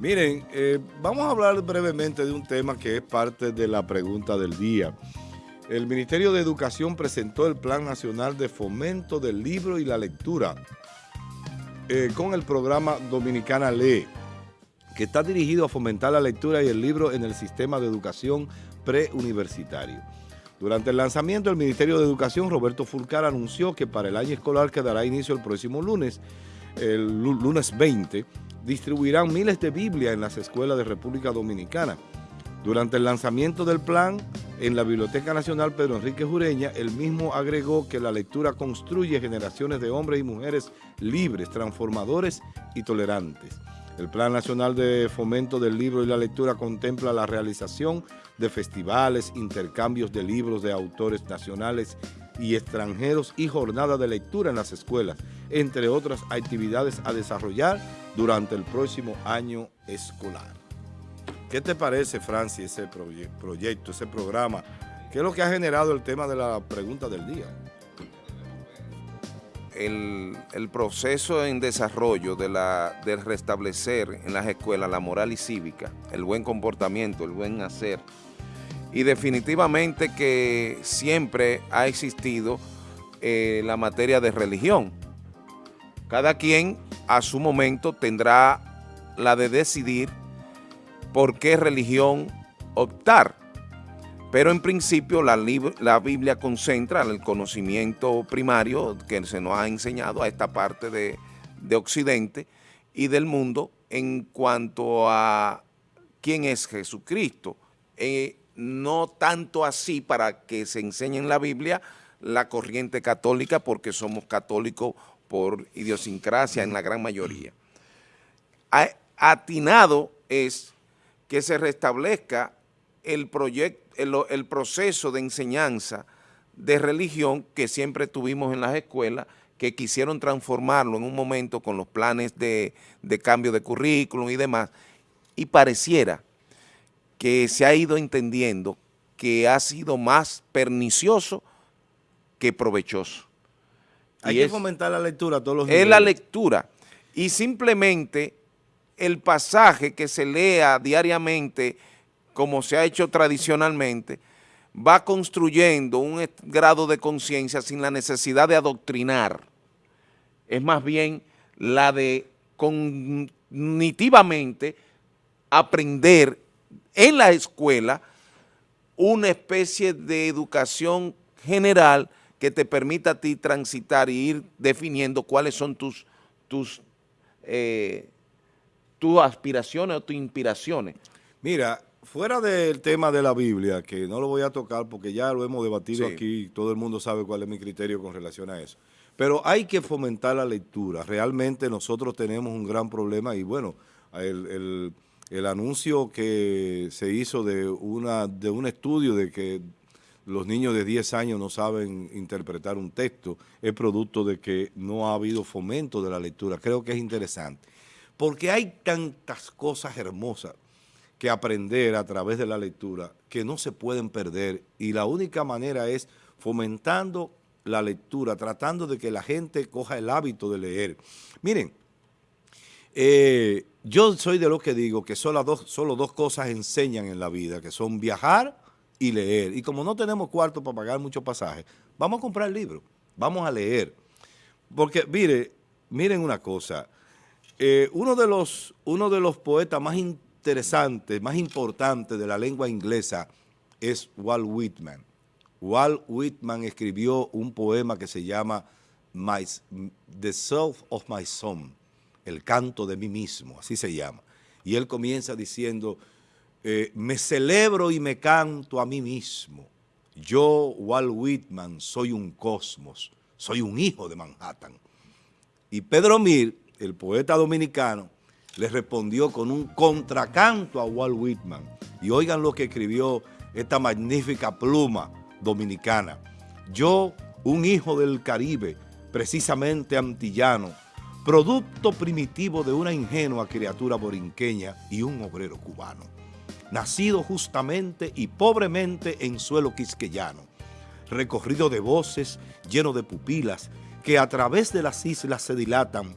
Miren, eh, vamos a hablar brevemente de un tema que es parte de la pregunta del día. El Ministerio de Educación presentó el Plan Nacional de Fomento del Libro y la Lectura eh, con el programa Dominicana Lee, que está dirigido a fomentar la lectura y el libro en el sistema de educación preuniversitario. Durante el lanzamiento, el Ministerio de Educación, Roberto Fulcar, anunció que para el año escolar que dará inicio el próximo lunes, el lunes 20, distribuirán miles de Biblias en las escuelas de República Dominicana. Durante el lanzamiento del plan en la Biblioteca Nacional Pedro Enrique Jureña, el mismo agregó que la lectura construye generaciones de hombres y mujeres libres, transformadores y tolerantes. El Plan Nacional de Fomento del Libro y la Lectura contempla la realización de festivales, intercambios de libros de autores nacionales y extranjeros y jornada de lectura en las escuelas, entre otras actividades a desarrollar durante el próximo año escolar. ¿Qué te parece, Francis, ese proyecto, ese programa? ¿Qué es lo que ha generado el tema de la pregunta del día? El, proceso en desarrollo de, la, de restablecer en las escuelas la moral y cívica, el buen comportamiento, el buen hacer, y definitivamente que siempre ha existido eh, la materia de religión. Cada quien a su momento tendrá la de decidir por qué religión optar. Pero en principio la, la, Biblia concentra el conocimiento primario que se nos ha enseñado a esta parte de, Occidente y del mundo en cuanto a quién es Jesucristo. Eh, no tanto así para que se enseñe en la Biblia la corriente católica, porque somos católicos por idiosincrasia en la gran mayoría. Atinado es que se restablezca el, el, proceso de enseñanza de religión que siempre tuvimos en las escuelas, que quisieron transformarlo en un momento con los planes de, de cambio de currículum y demás, y pareciera que se ha ido entendiendo que ha sido más pernicioso que provechoso. Hay que fomentar la lectura todos los Es la lectura. Y simplemente el pasaje que se lea diariamente, como se ha hecho tradicionalmente, va construyendo un grado de conciencia sin la necesidad de adoctrinar. Es más bien la de cognitivamente aprender en la escuela una especie de educación general que te permita a ti transitar y ir definiendo cuáles son tus, tus, eh, tus aspiraciones o tus inspiraciones. Mira, fuera del tema de la Biblia, que no lo voy a tocar porque ya lo hemos debatido aquí, todo el mundo sabe cuál es mi criterio con relación a eso, pero hay que fomentar la lectura. Realmente nosotros tenemos un gran problema y bueno, el el anuncio que se hizo de, una, de un estudio de que los niños de 10 años no saben interpretar un texto es producto de que no ha habido fomento de la lectura. Creo que es interesante, porque hay tantas cosas hermosas que aprender a través de la lectura que no se pueden perder y la única manera es fomentando la lectura, tratando de que la gente coja el hábito de leer. Miren, eh, yo soy de los que digo que solo dos, solo dos cosas enseñan en la vida, que son viajar y leer. Y como no tenemos cuarto para pagar muchos pasajes, vamos a comprar libros, vamos a leer. Porque, mire, miren una cosa, eh, uno, de los, uno de los poetas más interesantes, más importantes de la lengua inglesa es Walt Whitman. Walt Whitman escribió un poema que se llama The Self of My Son el canto de mí mismo, así se llama. Y él comienza diciendo, eh, me celebro y me canto a mí mismo. Yo, Walt Whitman, soy un cosmos, soy un hijo de Manhattan. Y Pedro Mir, el poeta dominicano, le respondió con un contracanto a Walt Whitman. Y oigan lo que escribió esta magnífica pluma dominicana. Yo, un hijo del Caribe, precisamente antillano, producto primitivo de una ingenua criatura borinqueña y un obrero cubano, nacido justamente y pobremente en suelo quisqueyano, recorrido de voces, lleno de pupilas, que a través de las islas se dilatan.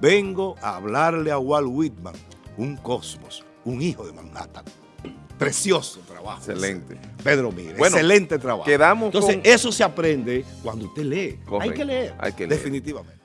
Vengo a hablarle a Walt Whitman, un cosmos, un hijo de Manhattan. Precioso trabajo. Excelente. Pedro Mire, excelente trabajo. Quedamos Entonces, eso se aprende cuando usted lee. Hay que leer. Hay que leer. Definitivamente.